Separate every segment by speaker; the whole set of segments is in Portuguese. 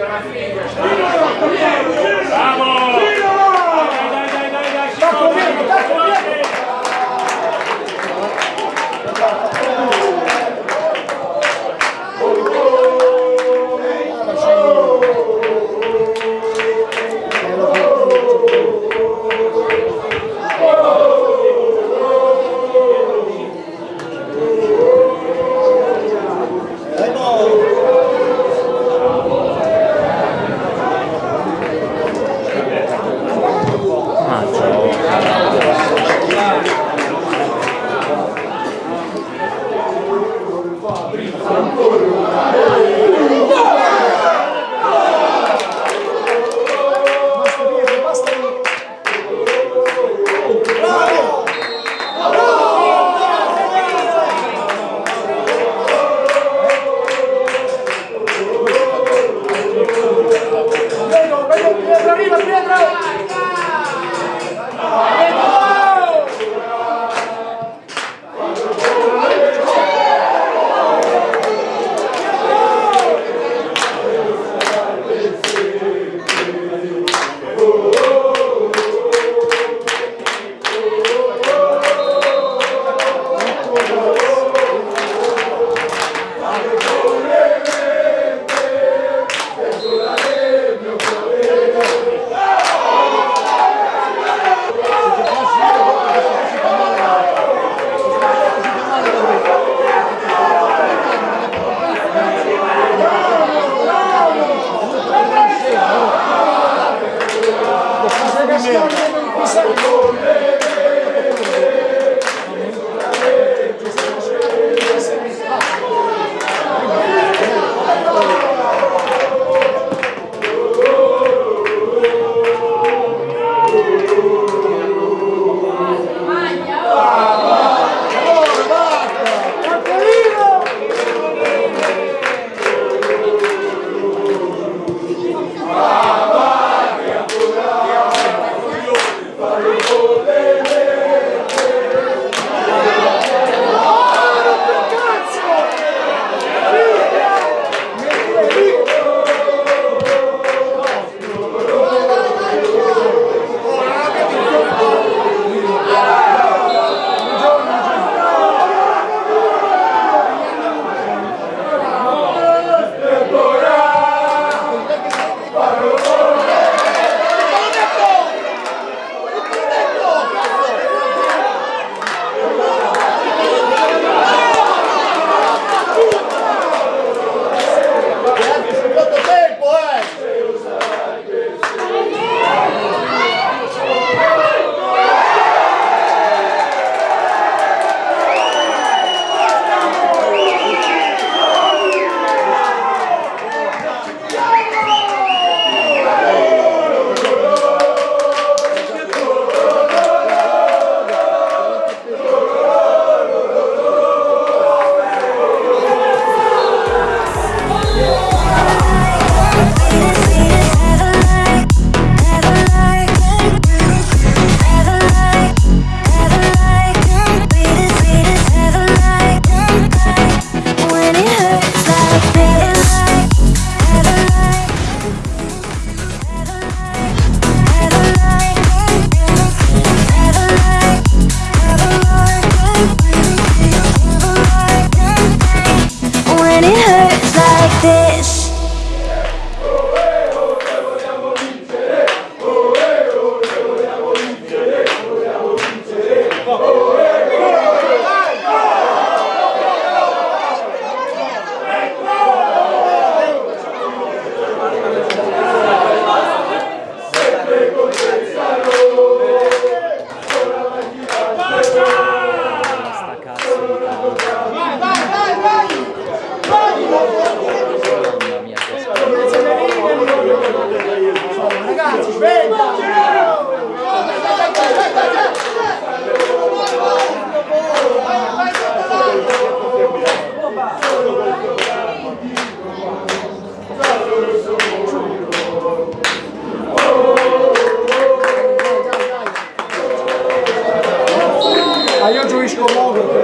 Speaker 1: poder.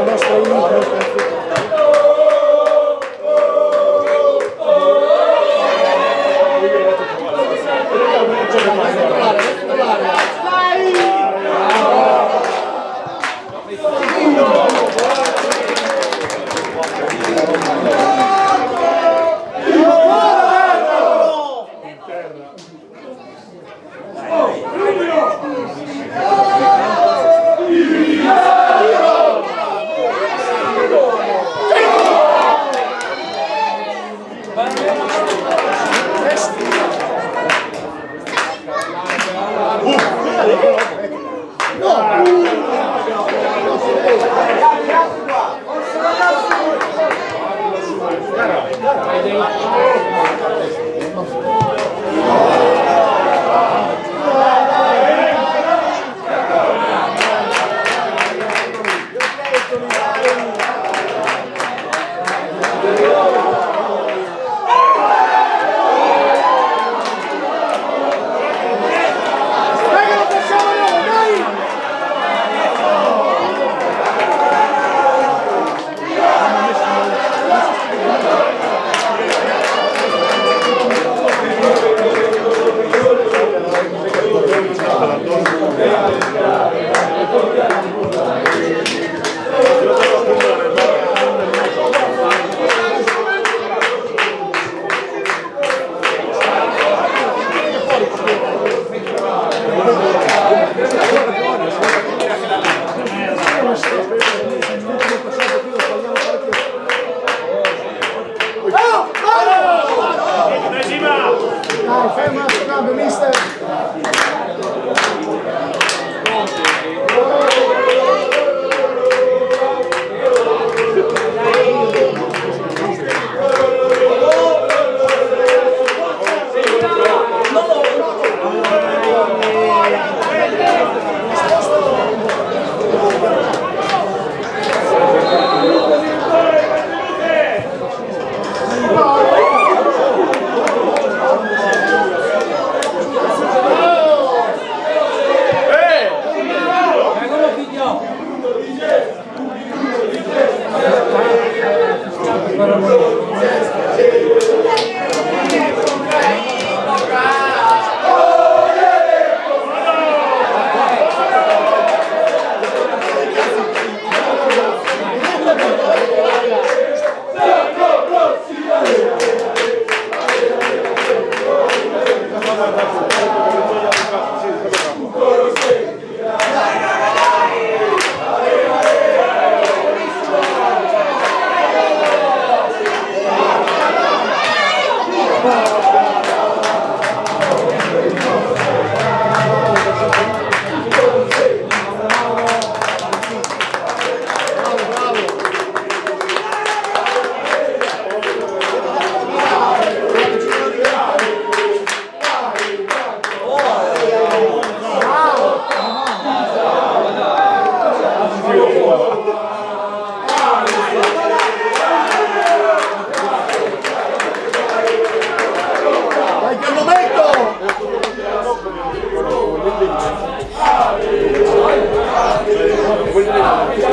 Speaker 1: Modo per la Agora, 걸리네.